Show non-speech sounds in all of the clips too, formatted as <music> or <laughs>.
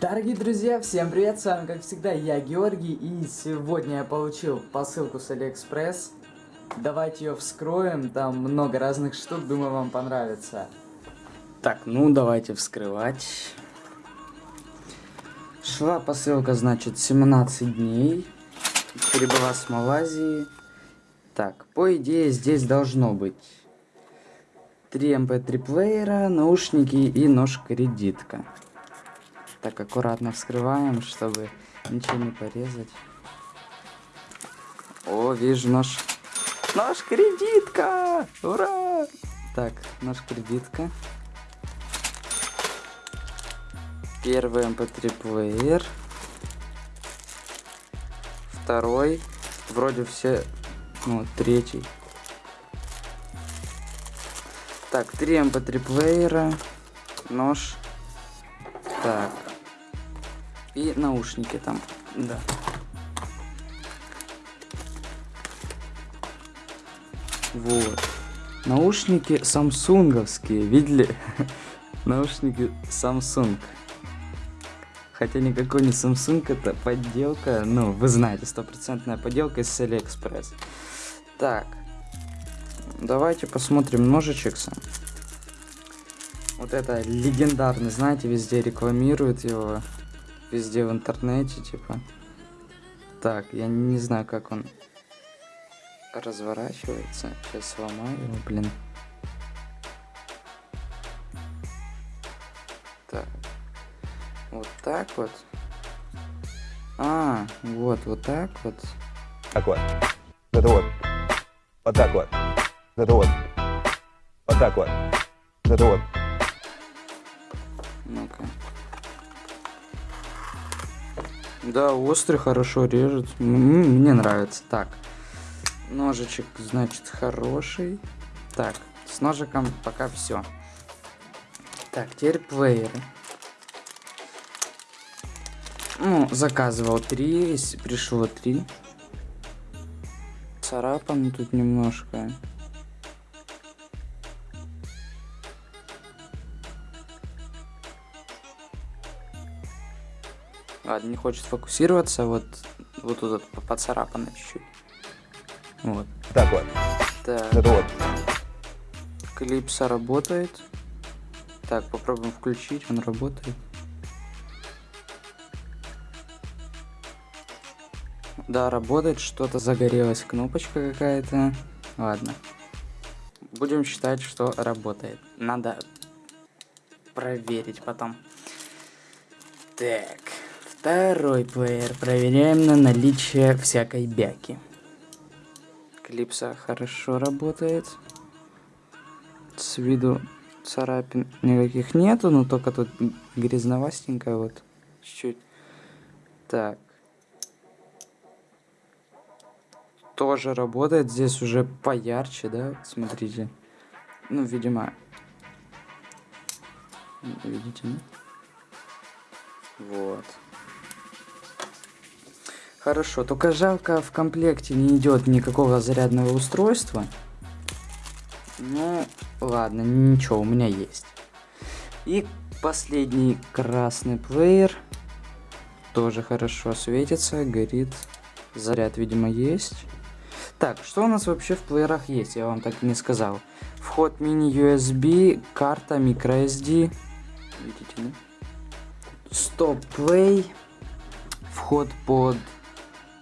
Дорогие друзья, всем привет, с вами как всегда я Георгий, и сегодня я получил посылку с Алиэкспресс. Давайте ее вскроем, там много разных штук, думаю вам понравится. Так, ну давайте вскрывать. Шла посылка, значит, 17 дней, прибыла с Малайзии. Так, по идее здесь должно быть 3 MP3 эм плеера, наушники и нож-кредитка. Так, аккуратно вскрываем, чтобы ничего не порезать. О, вижу нож. Нож кредитка! Ура! Так, нож кредитка. Первый mp3 эм плеер. Второй. Вроде все... Ну, третий. Так, три mp3 эм плеера. Нож. Так, и наушники там, да. Вот. Наушники самсунговские, видели? <laughs> Наушники Samsung. Хотя никакой не Samsung, это подделка, ну, вы знаете, стопроцентная подделка из AliExpress. Так, давайте посмотрим ножичек сам. Вот это легендарный, знаете, везде рекламируют его везде в интернете, типа. Так, я не знаю, как он разворачивается. Сейчас сломаю его, блин. Так. Вот так вот. А, вот, вот так вот. Так вот. Это вот. Вот так вот. Это вот. Вот так вот. Это вот. Да, острый хорошо режет. Мне нравится. Так. Ножичек, значит, хороший. Так, с ножиком пока все. Так, теперь плееры. Ну, заказывал три, пришло три. Царапан тут немножко. Ладно, не хочет фокусироваться, вот, вот тут вот поцарапано чуть-чуть. Вот. Так вот. Так. Это вот. Клипса работает. Так, попробуем включить, он работает. Да, работает, что-то загорелась кнопочка какая-то. Ладно. Будем считать, что работает. Надо проверить потом. Так. Второй плеер. Проверяем на наличие всякой бяки. Клипса хорошо работает. С виду царапин никаких нету, но только тут грязновастенькая вот. Чуть-чуть. Так. Тоже работает. Здесь уже поярче, да? Смотрите. Ну, видимо... Видите, нет? Вот. Хорошо, только жалко в комплекте не идет никакого зарядного устройства. Ну, ладно, ничего, у меня есть. И последний красный плеер. Тоже хорошо светится, горит. Заряд, видимо, есть. Так, что у нас вообще в плеерах есть, я вам так и не сказал. Вход мини-USB, карта microSD. Видите, да? Стоп-плей. Вход под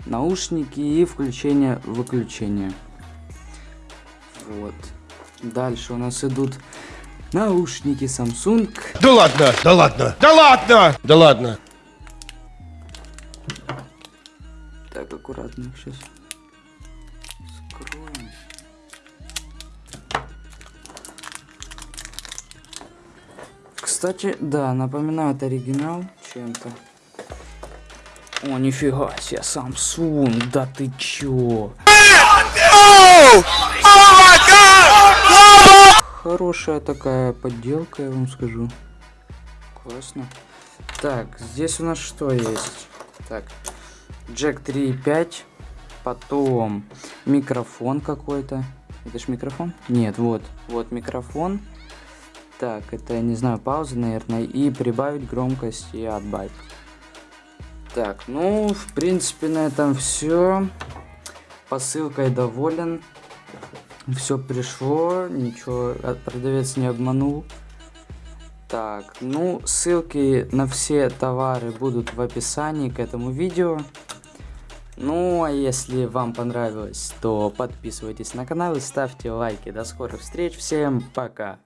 наушники и включение-выключение. Вот. Дальше у нас идут наушники Samsung. Да ладно, да ладно, да ладно, да ладно. Так, аккуратно сейчас скроем. Кстати, да, напоминаю, это оригинал чем-то. О, нифига себе, Samsung, да ты чё? Хорошая такая подделка, я вам скажу. Классно. Так, здесь у нас что есть? Так, джек 3.5, потом микрофон какой-то. Это ж микрофон? Нет, вот, вот микрофон. Так, это, не знаю, пауза, наверное, и прибавить громкость и отбавить. Так, ну, в принципе, на этом все. Посылкой доволен. Все пришло, ничего, продавец не обманул. Так, ну, ссылки на все товары будут в описании к этому видео. Ну, а если вам понравилось, то подписывайтесь на канал и ставьте лайки. До скорых встреч, всем пока!